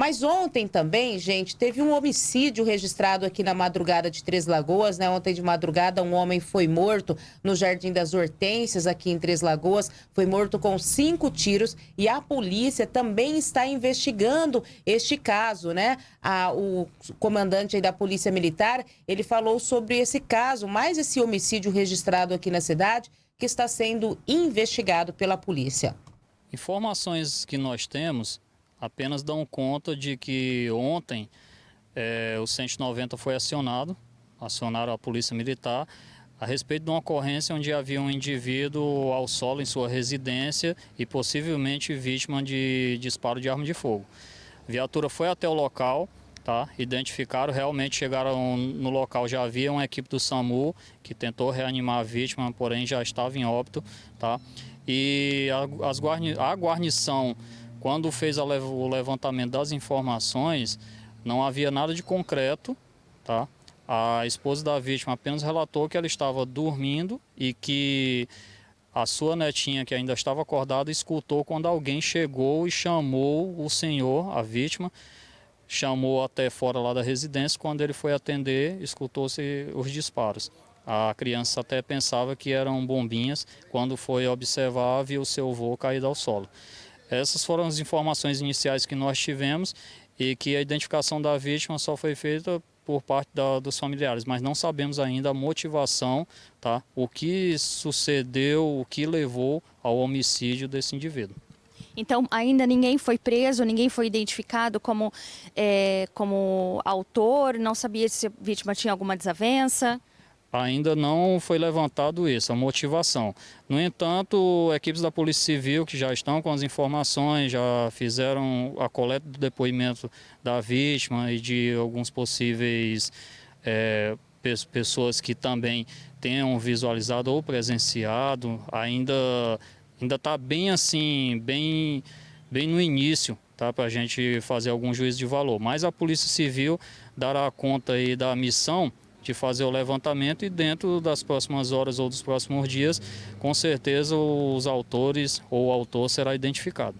Mas ontem também, gente, teve um homicídio registrado aqui na madrugada de Três Lagoas, né? Ontem de madrugada, um homem foi morto no Jardim das Hortênsias, aqui em Três Lagoas. Foi morto com cinco tiros e a polícia também está investigando este caso, né? A, o comandante da Polícia Militar, ele falou sobre esse caso, mais esse homicídio registrado aqui na cidade, que está sendo investigado pela polícia. Informações que nós temos apenas dão conta de que ontem é, o 190 foi acionado, acionaram a Polícia Militar, a respeito de uma ocorrência onde havia um indivíduo ao solo em sua residência e possivelmente vítima de disparo de arma de fogo. A viatura foi até o local, tá? identificaram, realmente chegaram no local, já havia uma equipe do SAMU que tentou reanimar a vítima, porém já estava em óbito. Tá? E a, as guarni a guarnição quando fez o levantamento das informações, não havia nada de concreto, tá? A esposa da vítima apenas relatou que ela estava dormindo e que a sua netinha, que ainda estava acordada, escutou quando alguém chegou e chamou o senhor, a vítima, chamou até fora lá da residência. Quando ele foi atender, escutou-se os disparos. A criança até pensava que eram bombinhas. Quando foi observar, viu seu avô caído ao solo. Essas foram as informações iniciais que nós tivemos e que a identificação da vítima só foi feita por parte da, dos familiares, mas não sabemos ainda a motivação, tá? o que sucedeu, o que levou ao homicídio desse indivíduo. Então, ainda ninguém foi preso, ninguém foi identificado como, é, como autor, não sabia se a vítima tinha alguma desavença? Ainda não foi levantado isso, a motivação. No entanto, equipes da Polícia Civil que já estão com as informações, já fizeram a coleta do depoimento da vítima e de alguns possíveis é, pessoas que também tenham visualizado ou presenciado, ainda ainda está bem assim, bem, bem no início, tá, para a gente fazer algum juízo de valor. Mas a Polícia Civil dará conta aí da missão de fazer o levantamento e dentro das próximas horas ou dos próximos dias, com certeza os autores ou o autor será identificado.